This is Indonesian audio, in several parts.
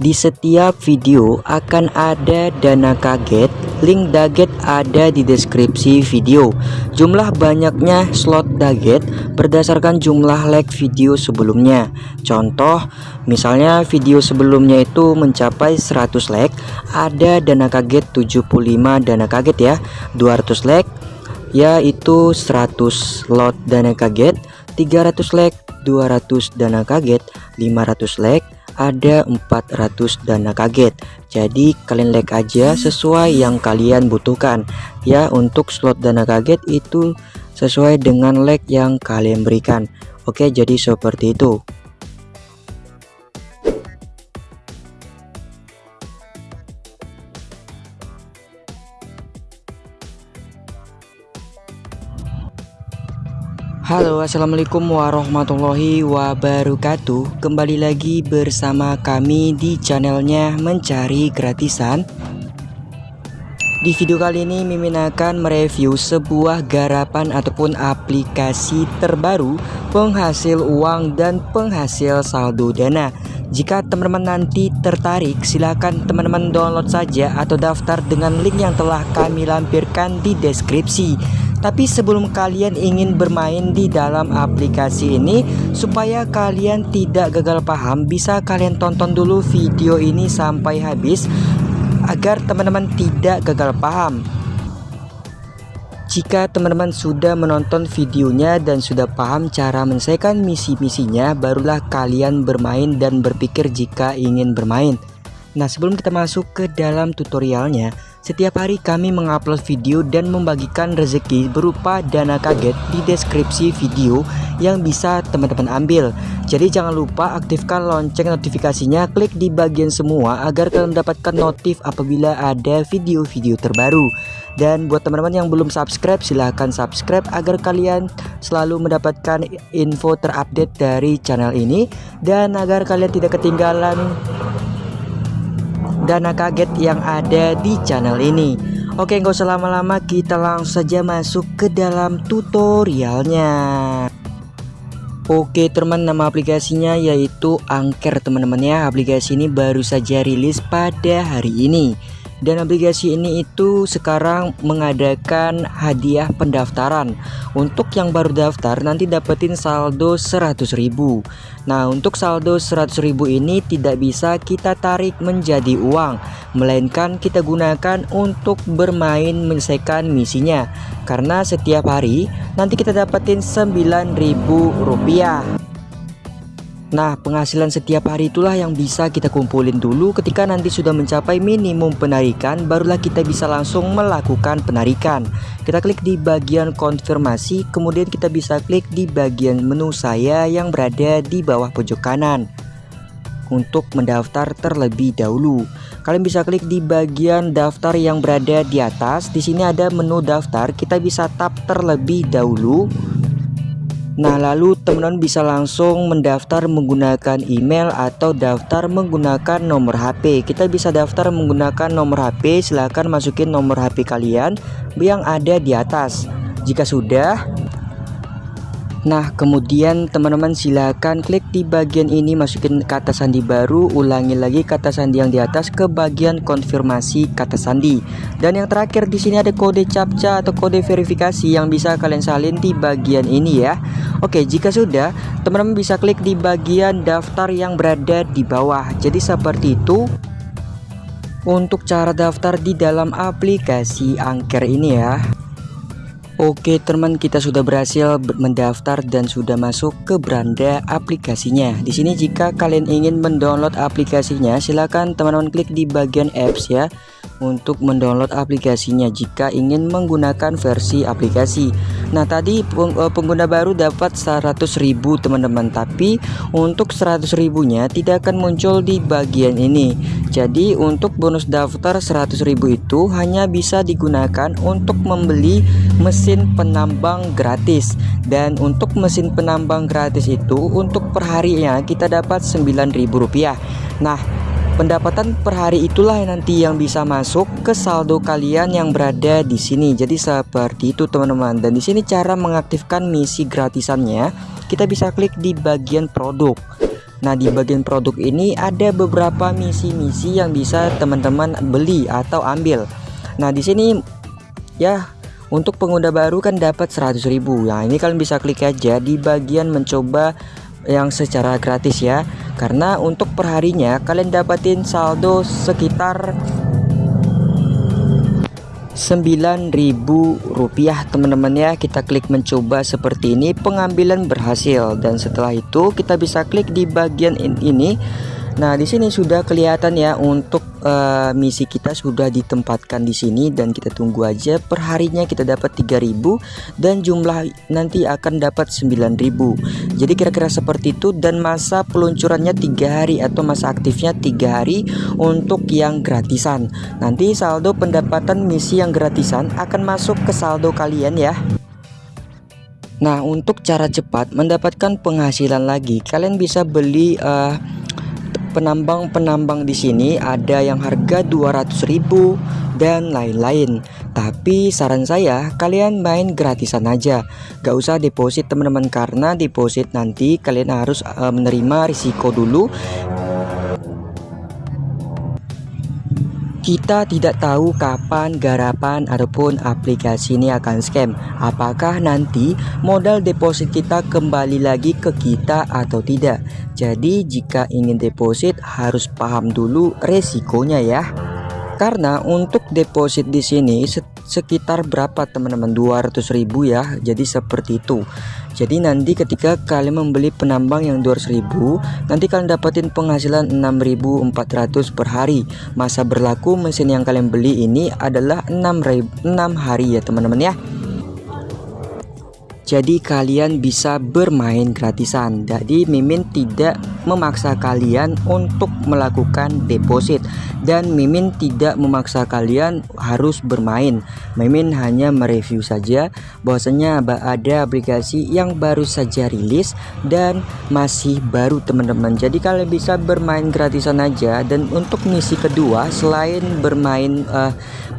di setiap video akan ada dana kaget link daget ada di deskripsi video. Jumlah banyaknya slot daget berdasarkan jumlah like video sebelumnya. Contoh misalnya video sebelumnya itu mencapai 100 like ada dana kaget 75 dana kaget ya 200 like yaitu 100 lot dana kaget 300 like 200 dana kaget 500 like ada 400 dana kaget. Jadi kalian like aja sesuai yang kalian butuhkan. Ya untuk slot dana kaget itu sesuai dengan like yang kalian berikan. Oke jadi seperti itu Halo assalamualaikum warahmatullahi wabarakatuh. Kembali lagi bersama kami di channelnya mencari gratisan. Di video kali ini Mimin akan mereview sebuah garapan ataupun aplikasi terbaru Penghasil uang dan penghasil saldo dana. Jika teman-teman nanti tertarik silahkan teman-teman download saja atau daftar dengan link yang telah kami lampirkan di deskripsi tapi sebelum kalian ingin bermain di dalam aplikasi ini supaya kalian tidak gagal paham bisa kalian tonton dulu video ini sampai habis agar teman-teman tidak gagal paham. Jika teman-teman sudah menonton videonya dan sudah paham cara menyelesaikan misi-misinya barulah kalian bermain dan berpikir jika ingin bermain. Nah sebelum kita masuk ke dalam tutorialnya setiap hari kami mengupload video dan membagikan rezeki berupa dana kaget di deskripsi video yang bisa teman-teman ambil. Jadi jangan lupa aktifkan lonceng notifikasinya, klik di bagian semua agar kalian mendapatkan notif apabila ada video-video terbaru. Dan buat teman-teman yang belum subscribe silahkan subscribe agar kalian selalu mendapatkan info terupdate dari channel ini dan agar kalian tidak ketinggalan dana kaget yang ada di channel ini. Oke nggak usah lama-lama kita langsung saja masuk ke dalam tutorialnya. Oke teman nama aplikasinya yaitu Angker teman-teman ya. Aplikasi ini baru saja rilis pada hari ini dan aplikasi ini itu sekarang mengadakan hadiah pendaftaran. Untuk yang baru daftar nanti dapetin saldo 100.000 Nah untuk saldo 100.000 ini tidak bisa kita tarik menjadi uang melainkan kita gunakan untuk bermain menyelesaikan misinya. Karena setiap hari nanti kita dapetin 9.000 rupiah Nah penghasilan setiap hari itulah yang bisa kita kumpulin dulu ketika nanti sudah mencapai minimum penarikan barulah kita bisa langsung melakukan penarikan. Kita klik di bagian konfirmasi kemudian kita bisa klik di bagian menu saya yang berada di bawah pojok kanan. Untuk mendaftar terlebih dahulu Kalian bisa klik di bagian daftar yang berada di atas. Di sini ada menu daftar kita bisa tap terlebih dahulu Nah lalu teman-teman bisa langsung mendaftar menggunakan email atau daftar menggunakan nomor HP Kita bisa daftar menggunakan nomor HP silahkan masukin nomor HP kalian yang ada di atas. Jika sudah Nah kemudian teman-teman silahkan klik di bagian ini masukin kata sandi baru ulangi lagi kata sandi yang di atas ke bagian konfirmasi kata sandi. Dan yang terakhir di sini ada kode captcha atau kode verifikasi yang bisa kalian salin di bagian ini ya. Oke jika sudah teman-teman bisa klik di bagian daftar yang berada di bawah. Jadi seperti itu untuk cara daftar di dalam aplikasi angker ini ya Oke teman kita sudah berhasil mendaftar dan sudah masuk ke beranda aplikasinya. Di sini jika kalian ingin mendownload aplikasinya silahkan teman-teman klik di bagian apps ya untuk mendownload aplikasinya jika ingin menggunakan versi aplikasi Nah tadi eh, pengguna baru dapat 100.000 teman-teman. Tapi untuk 100 ribunya tidak akan muncul di bagian ini. Jadi untuk bonus daftar 100.000 itu hanya bisa digunakan untuk membeli mesin penambang gratis. Dan untuk mesin penambang gratis itu untuk perharinya kita dapat Rp9.000 Nah Pendapatan per hari itulah yang nanti yang bisa masuk ke saldo kalian yang berada di sini. Jadi seperti itu teman-teman. Dan di sini cara mengaktifkan misi gratisannya, kita bisa klik di bagian produk. Nah di bagian produk ini ada beberapa misi-misi yang bisa teman-teman beli atau ambil Nah di sini ya untuk pengguna baru kan dapat 100.000 Nah ini kalian bisa klik aja di bagian mencoba yang secara gratis ya. Karena untuk perharinya kalian dapatin saldo sekitar Rp9.000 teman-teman ya. Kita klik mencoba seperti ini pengambilan berhasil. Dan setelah itu kita bisa klik di bagian ini. Nah di sini sudah kelihatan ya untuk uh, misi kita sudah ditempatkan di sini dan kita tunggu aja. Perharinya kita dapat 3000 dan jumlah nanti akan dapat 9000 jadi kira-kira seperti itu. Dan masa peluncurannya tiga hari atau masa aktifnya tiga hari untuk yang gratisan. Nanti saldo pendapatan misi yang gratisan akan masuk ke saldo kalian ya. Nah untuk cara cepat mendapatkan penghasilan lagi kalian bisa beli uh, penambang-penambang di sini ada yang harga 200.000 dan lain-lain. Tapi saran saya kalian main gratisan aja. Gak usah deposit teman-teman karena deposit nanti kalian harus uh, menerima risiko dulu Kita tidak tahu kapan garapan ataupun aplikasi ini akan scam. Apakah nanti modal deposit kita kembali lagi ke kita atau tidak? Jadi jika ingin deposit harus paham dulu resikonya ya. Karena untuk deposit di sini sekitar berapa teman-teman 200.000 ya. Jadi seperti itu. Jadi nanti ketika kalian membeli penambang yang 200.000 nanti kalian dapatin penghasilan 6.400 per hari. Masa berlaku mesin yang kalian beli ini adalah 6, 6 hari ya teman-teman ya. Jadi kalian bisa bermain gratisan. Jadi Mimin tidak memaksa kalian untuk melakukan deposit. Dan Mimin tidak memaksa kalian harus bermain. Mimin hanya mereview saja. Bahwasanya ada aplikasi yang baru saja rilis Dan masih baru teman-teman. Jadi kalian bisa bermain gratisan aja. Dan untuk misi kedua selain bermain uh,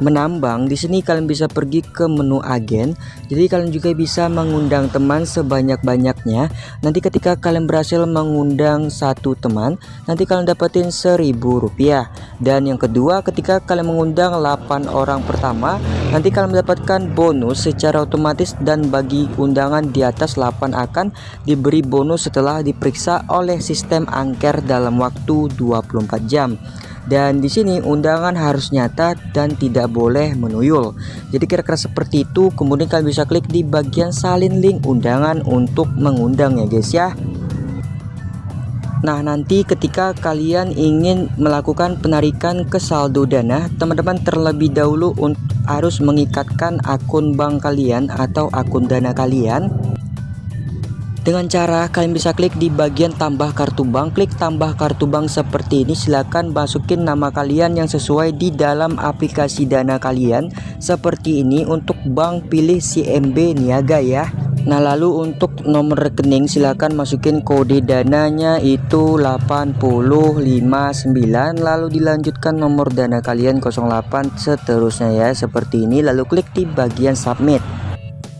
menambang. Di sini kalian bisa pergi ke menu agen. Jadi kalian juga bisa mengundang teman sebanyak-banyaknya. Nanti ketika kalian berhasil mengundang satu teman nanti kalian dapetin seribu rupiah. Dan yang kedua ketika kalian mengundang 8 orang pertama nanti kalian mendapatkan bonus secara otomatis dan bagi undangan di atas 8 akan diberi bonus setelah diperiksa oleh sistem angker dalam waktu 24 jam dan di sini undangan harus nyata dan tidak boleh menuyul. Jadi kira-kira seperti itu. Kemudian kalian bisa klik di bagian salin link undangan untuk mengundang ya guys ya. Nah nanti ketika kalian ingin melakukan penarikan ke saldo dana teman-teman terlebih dahulu harus mengikatkan akun bank kalian atau akun dana kalian dengan cara kalian bisa klik di bagian tambah kartu bank. Klik tambah kartu bank seperti ini. Silahkan masukin nama kalian yang sesuai di dalam aplikasi dana kalian. Seperti ini untuk bank pilih CMB Niaga ya. Nah lalu untuk nomor rekening silahkan masukin kode dananya itu 8059 lalu dilanjutkan nomor dana kalian 08 seterusnya ya seperti ini. Lalu klik di bagian submit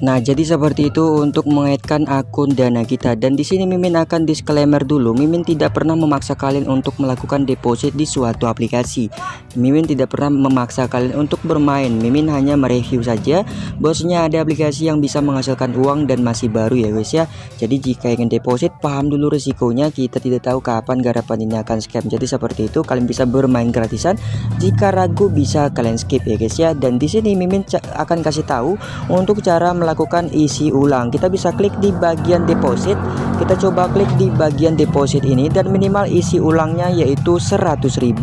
Nah, jadi seperti itu untuk mengaitkan akun Dana kita dan di sini Mimin akan disclaimer dulu. Mimin tidak pernah memaksa kalian untuk melakukan deposit di suatu aplikasi. Mimin tidak pernah memaksa kalian untuk bermain. Mimin hanya mereview saja bosnya ada aplikasi yang bisa menghasilkan uang dan masih baru ya guys ya. Jadi jika ingin deposit paham dulu risikonya. Kita tidak tahu kapan garapan ini akan scam. Jadi seperti itu kalian bisa bermain gratisan. Jika ragu bisa kalian skip ya guys ya. Dan di sini Mimin akan kasih tahu untuk cara melakukan melakukan isi ulang. Kita bisa klik di bagian deposit. Kita coba klik di bagian deposit ini dan minimal isi ulangnya yaitu Rp100.000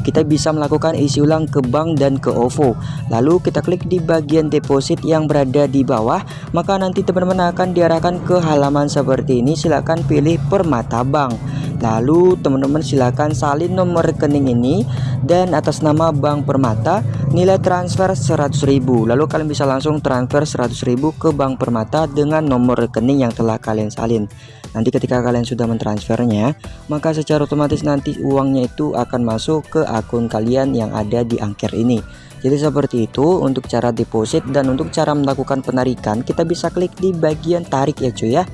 kita bisa melakukan isi ulang ke bank dan ke OVO lalu kita klik di bagian deposit yang berada di bawah. Maka nanti teman-teman akan diarahkan ke halaman seperti ini. Silahkan pilih permata bank. Lalu teman-teman silahkan salin nomor rekening ini. Dan atas nama Bank Permata nilai transfer 100.000 lalu kalian bisa langsung transfer 100.000 ke Bank Permata dengan nomor rekening yang telah kalian salin. Nanti ketika kalian sudah mentransfernya maka secara otomatis nanti uangnya itu akan masuk ke akun kalian yang ada di angker ini. Jadi seperti itu untuk cara deposit dan untuk cara melakukan penarikan kita bisa klik di bagian tarik ya cuy ya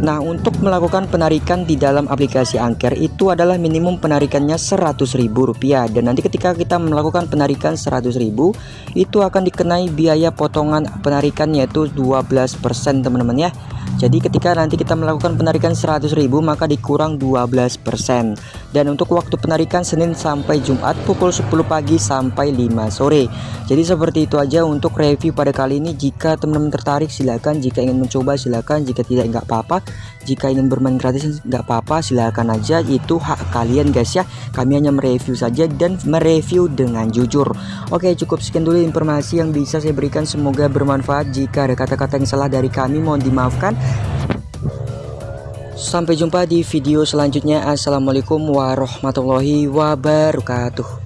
Nah untuk melakukan penarikan di dalam aplikasi Angker itu adalah minimum penarikannya Rp100.000 dan nanti ketika kita melakukan penarikan Rp100.000 itu akan dikenai biaya potongan penarikan yaitu 12% teman-teman ya jadi ketika nanti kita melakukan penarikan 100.000 maka dikurang 12% dan untuk waktu penarikan Senin sampai Jumat pukul 10 pagi sampai 5 sore. Jadi seperti itu aja untuk review pada kali ini. Jika teman-teman tertarik silahkan, jika ingin mencoba silahkan, jika tidak nggak apa-apa. Jika ingin bermain gratis nggak apa-apa silahkan aja itu hak kalian guys ya. Kami hanya mereview saja dan mereview dengan jujur. Oke cukup sekian dulu informasi yang bisa saya berikan semoga bermanfaat. Jika ada kata-kata yang salah dari kami mohon dimaafkan. Sampai jumpa di video selanjutnya. Assalamualaikum warahmatullahi wabarakatuh.